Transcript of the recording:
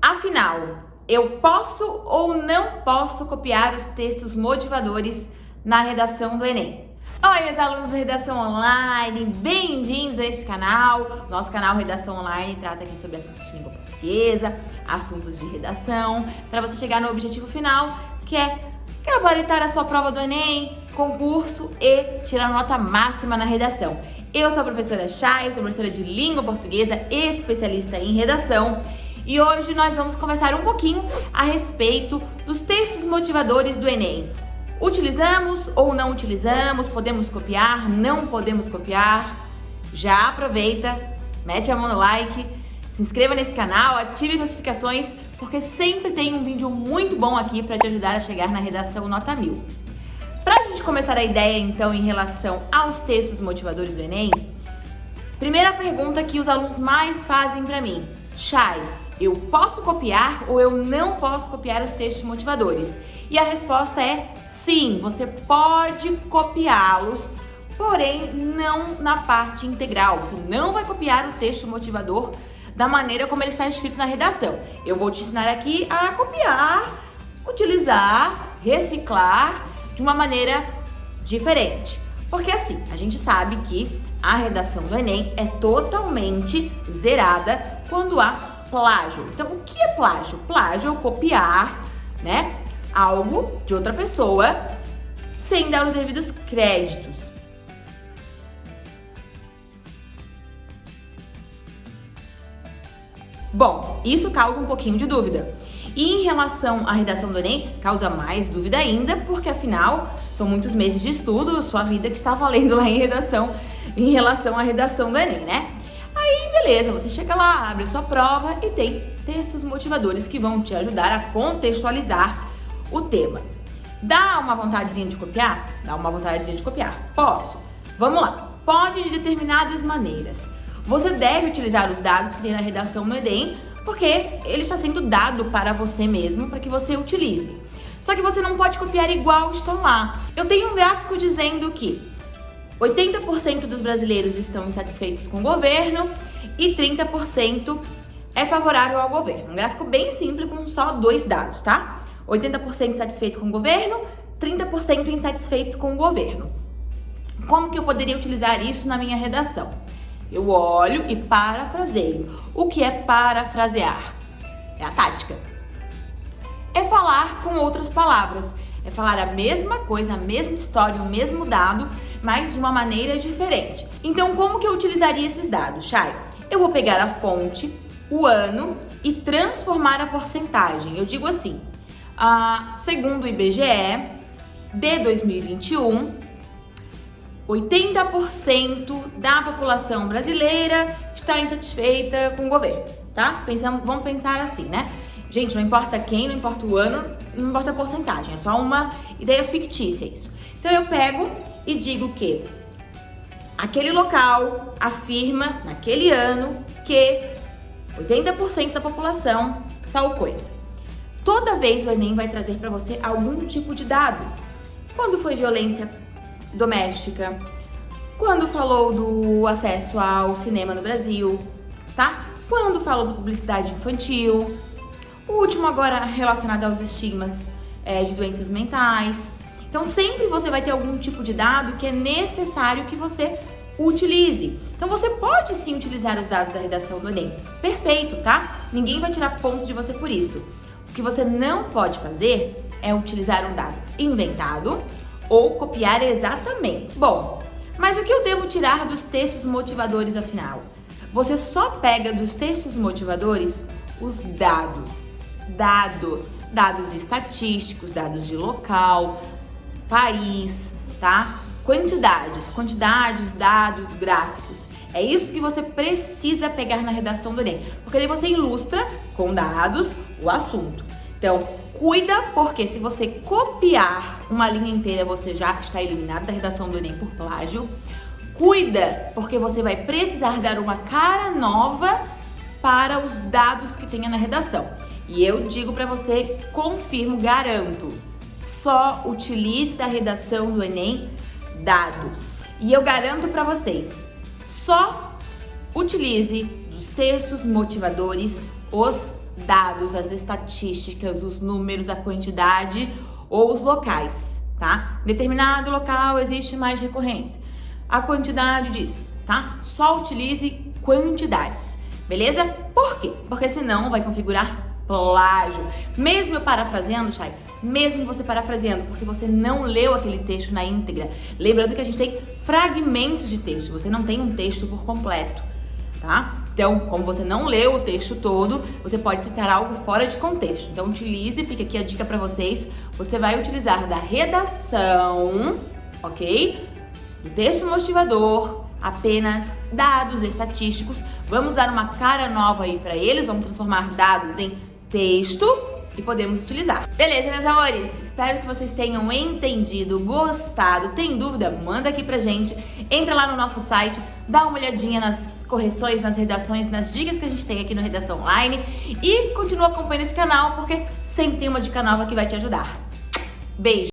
Afinal, eu posso ou não posso copiar os textos motivadores na redação do Enem? Oi, meus alunos da Redação Online, bem-vindos a esse canal. Nosso canal Redação Online trata aqui sobre assuntos de língua portuguesa, assuntos de redação, para você chegar no objetivo final, que é gabaritar a sua prova do Enem, concurso e tirar nota máxima na redação. Eu sou a professora Chay, sou professora de língua portuguesa, especialista em redação, e hoje nós vamos conversar um pouquinho a respeito dos textos motivadores do Enem. Utilizamos ou não utilizamos? Podemos copiar? Não podemos copiar? Já aproveita, mete a mão no like, se inscreva nesse canal, ative as notificações, porque sempre tem um vídeo muito bom aqui para te ajudar a chegar na redação nota 1000. Para a gente começar a ideia, então, em relação aos textos motivadores do Enem, primeira pergunta que os alunos mais fazem para mim. Chay, eu posso copiar ou eu não posso copiar os textos motivadores? E a resposta é sim, você pode copiá-los, porém não na parte integral. Você não vai copiar o texto motivador da maneira como ele está escrito na redação. Eu vou te ensinar aqui a copiar, utilizar, reciclar de uma maneira diferente. Porque assim, a gente sabe que a redação do Enem é totalmente zerada quando há plágio. Então, o que é plágio? Plágio é copiar, né, algo de outra pessoa sem dar os devidos créditos. Bom, isso causa um pouquinho de dúvida. E em relação à redação do Enem, causa mais dúvida ainda, porque afinal são muitos meses de estudo, sua vida que está valendo lá em redação, em relação à redação do Enem, né? Beleza, você chega lá, abre sua prova e tem textos motivadores que vão te ajudar a contextualizar o tema. Dá uma vontadezinha de copiar? Dá uma vontadezinha de copiar. Posso. Vamos lá. Pode de determinadas maneiras. Você deve utilizar os dados que tem na redação no Enem porque ele está sendo dado para você mesmo, para que você utilize. Só que você não pode copiar igual estão lá. Eu tenho um gráfico dizendo que 80% dos brasileiros estão insatisfeitos com o governo e 30% é favorável ao governo. Um gráfico bem simples com só dois dados, tá? 80% satisfeito com o governo, 30% insatisfeitos com o governo. Como que eu poderia utilizar isso na minha redação? Eu olho e parafraseio. O que é parafrasear? É a tática. É falar com outras palavras. É falar a mesma coisa, a mesma história, o mesmo dado, mas de uma maneira diferente. Então, como que eu utilizaria esses dados, Chay? Eu vou pegar a fonte, o ano e transformar a porcentagem. Eu digo assim, segundo o IBGE, de 2021, 80% da população brasileira está insatisfeita com o governo, tá? Pensamos, vamos pensar assim, né? Gente, não importa quem, não importa o ano, não importa a porcentagem, é só uma ideia fictícia isso. Então eu pego e digo que aquele local afirma naquele ano que 80% da população tal coisa. Toda vez o Enem vai trazer para você algum tipo de dado. Quando foi violência doméstica, quando falou do acesso ao cinema no Brasil, tá? Quando falou de publicidade infantil, o último agora relacionado aos estigmas é, de doenças mentais. Então sempre você vai ter algum tipo de dado que é necessário que você utilize. Então você pode sim utilizar os dados da redação do Enem. Perfeito, tá? Ninguém vai tirar pontos de você por isso. O que você não pode fazer é utilizar um dado inventado ou copiar exatamente. Bom, mas o que eu devo tirar dos textos motivadores afinal? Você só pega dos textos motivadores os dados. Dados, dados estatísticos, dados de local, país, tá? Quantidades, quantidades, dados, gráficos. É isso que você precisa pegar na redação do Enem, porque daí você ilustra com dados o assunto. Então, cuida, porque se você copiar uma linha inteira, você já está eliminado da redação do Enem por plágio. Cuida, porque você vai precisar dar uma cara nova para os dados que tenha na redação. E eu digo para você, confirmo, garanto, só utilize da redação do Enem dados. E eu garanto para vocês, só utilize dos textos motivadores os dados, as estatísticas, os números, a quantidade ou os locais, tá? Determinado local existe mais recorrência. A quantidade disso, tá? Só utilize quantidades, beleza? Por quê? Porque senão vai configurar plágio. Mesmo eu parafraseando, Chay, mesmo você parafraseando, porque você não leu aquele texto na íntegra. Lembrando que a gente tem fragmentos de texto, você não tem um texto por completo, tá? Então, como você não leu o texto todo, você pode citar algo fora de contexto. Então, utilize, fica aqui a dica para vocês, você vai utilizar da redação, ok? Do texto motivador, apenas dados estatísticos. Vamos dar uma cara nova aí para eles, vamos transformar dados em texto e podemos utilizar. Beleza, meus amores? Espero que vocês tenham entendido, gostado. Tem dúvida? Manda aqui pra gente. Entra lá no nosso site, dá uma olhadinha nas correções, nas redações, nas dicas que a gente tem aqui no Redação Online e continua acompanhando esse canal porque sempre tem uma dica nova que vai te ajudar. Beijo!